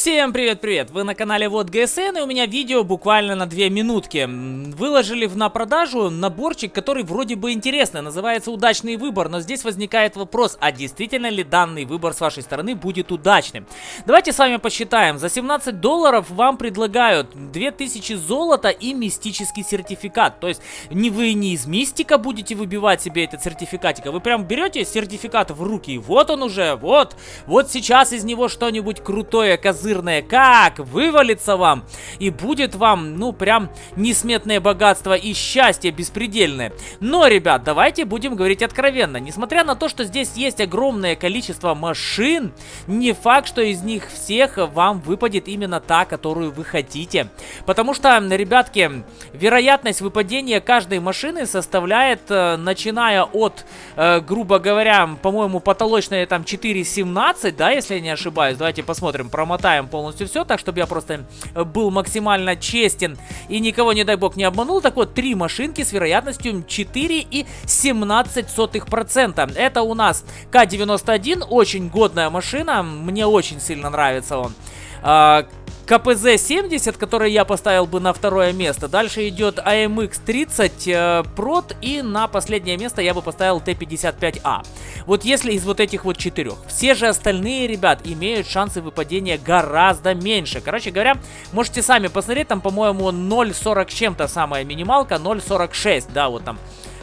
Всем привет-привет! Вы на канале Вот ГСН и у меня видео буквально на 2 минутки. Выложили в на продажу наборчик, который вроде бы интересный, называется «Удачный выбор», но здесь возникает вопрос, а действительно ли данный выбор с вашей стороны будет удачным? Давайте с вами посчитаем. За 17 долларов вам предлагают 2000 золота и мистический сертификат. То есть не вы не из мистика будете выбивать себе этот сертификатик, а вы прям берете сертификат в руки, и вот он уже, вот, вот сейчас из него что-нибудь крутое, козырное, как вывалится вам, и будет вам, ну, прям несметное богатство и счастье беспредельное. Но, ребят, давайте будем говорить откровенно. Несмотря на то, что здесь есть огромное количество машин, не факт, что из них всех вам выпадет именно та, которую вы хотите. Потому что, ребятки, вероятность выпадения каждой машины составляет, э, начиная от, э, грубо говоря, по-моему, потолочная там 4.17, да, если я не ошибаюсь. Давайте посмотрим, промотаем читаем полностью все, так, чтобы я просто э, был максимально честен и никого, не дай бог, не обманул. Так вот, три машинки с вероятностью 4,17%. Это у нас К-91, очень годная машина, мне очень сильно нравится он. А, КПЗ-70, который я поставил бы на второе место. Дальше идет AMX-30 э, и на последнее место я бы поставил Т-55А. Вот если из вот этих вот четырех. Все же остальные, ребят, имеют шансы выпадения гораздо меньше. Короче говоря, можете сами посмотреть, там, по-моему, 0.40 чем-то самая минималка, 0.46, да, вот там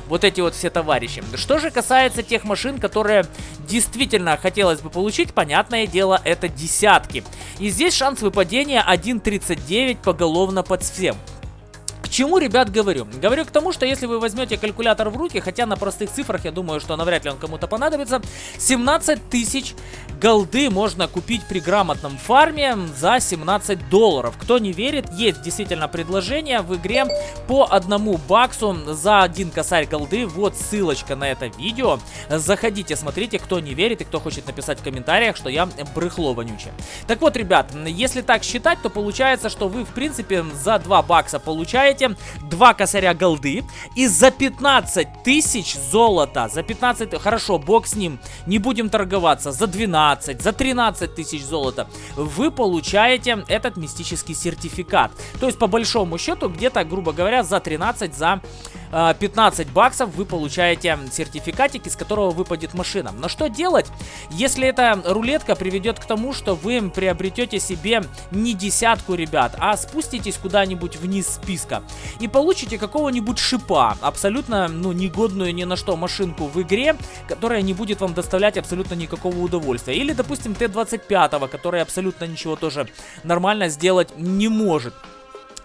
вот эти вот все товарищи. Что же касается тех машин, которые действительно хотелось бы получить, понятное дело, это десятки. И здесь шанс выпадения 1.39 поголовно под всем. К чему, ребят, говорю? Говорю к тому, что если вы возьмете калькулятор в руки, хотя на простых цифрах, я думаю, что навряд ли он кому-то понадобится, 17 тысяч голды можно купить при грамотном фарме за 17 долларов. Кто не верит, есть действительно предложение в игре по одному баксу за один косарь голды. Вот ссылочка на это видео. Заходите, смотрите, кто не верит и кто хочет написать в комментариях, что я брыхло вонючее. Так вот, ребят, если так считать, то получается, что вы, в принципе, за 2 бакса получаете получаете 2 косаря голды и за 15 тысяч золота, за 15, хорошо, бог с ним, не будем торговаться, за 12, за 13 тысяч золота вы получаете этот мистический сертификат. То есть по большому счету где-то, грубо говоря, за 13, за 15 баксов вы получаете сертификатик, из которого выпадет машина. Но что делать, если эта рулетка приведет к тому, что вы приобретете себе не десятку, ребят, а спуститесь куда-нибудь вниз списка и получите какого-нибудь шипа, абсолютно, ну, негодную ни на что машинку в игре, которая не будет вам доставлять абсолютно никакого удовольствия. Или, допустим, Т-25, который абсолютно ничего тоже нормально сделать не может.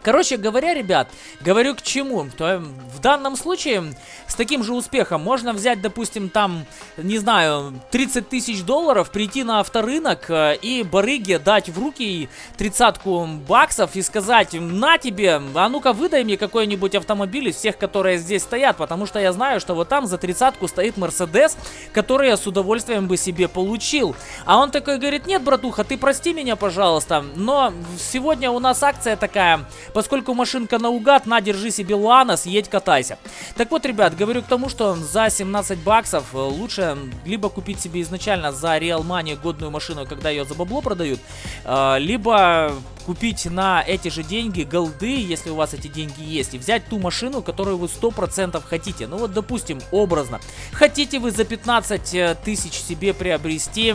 Короче говоря, ребят, говорю к чему. То в данном случае с таким же успехом можно взять, допустим, там, не знаю, 30 тысяч долларов, прийти на авторынок э, и барыге дать в руки тридцатку баксов и сказать, на тебе, а ну-ка выдай мне какой-нибудь автомобиль из всех, которые здесь стоят, потому что я знаю, что вот там за тридцатку стоит Мерседес, который я с удовольствием бы себе получил. А он такой говорит, нет, братуха, ты прости меня, пожалуйста, но сегодня у нас акция такая, Поскольку машинка наугад, на, держи себе Луана, съедь, катайся. Так вот, ребят, говорю к тому, что за 17 баксов э, лучше либо купить себе изначально за Real Money годную машину, когда ее за бабло продают, э, либо купить на эти же деньги голды, если у вас эти деньги есть, и взять ту машину, которую вы 100% хотите. Ну вот, допустим, образно. Хотите вы за 15 э, тысяч себе приобрести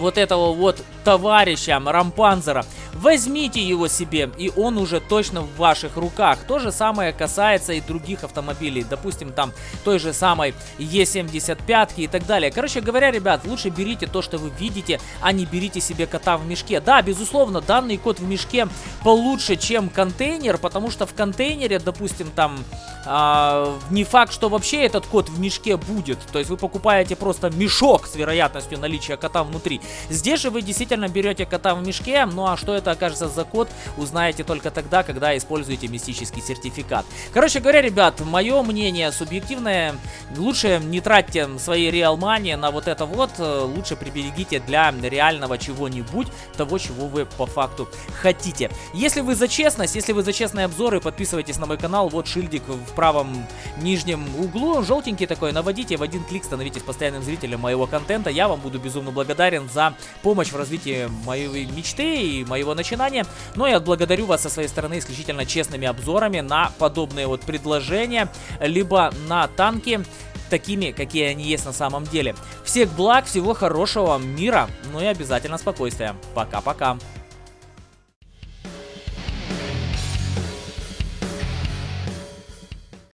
вот этого вот товарища Рампанзера. Возьмите его себе, и он уже точно в ваших руках. То же самое касается и других автомобилей. Допустим, там той же самой Е75 и так далее. Короче говоря, ребят, лучше берите то, что вы видите, а не берите себе кота в мешке. Да, безусловно, данный кот в мешке получше, чем контейнер, потому что в контейнере, допустим, там а, не факт, что вообще этот кот в мешке будет. То есть вы покупаете просто мешок с вероятностью наличия кота внутри. Здесь же вы действительно берете кота в мешке, ну а что это окажется за код, узнаете только тогда, когда используете мистический сертификат. Короче говоря, ребят, мое мнение субъективное. Лучше не тратьте свои реал мани на вот это вот. Лучше приберегите для реального чего-нибудь, того, чего вы по факту хотите. Если вы за честность, если вы за честные обзоры, подписывайтесь на мой канал. Вот шильдик в правом нижнем углу, желтенький такой. Наводите в один клик, становитесь постоянным зрителем моего контента. Я вам буду безумно благодарен за помощь в развитии моей мечты и моего начинания. Но я благодарю вас со своей стороны исключительно честными обзорами на подобные вот предложения, либо на танки такими, какие они есть на самом деле. Всех благ, всего хорошего, мира, ну и обязательно спокойствия. Пока-пока.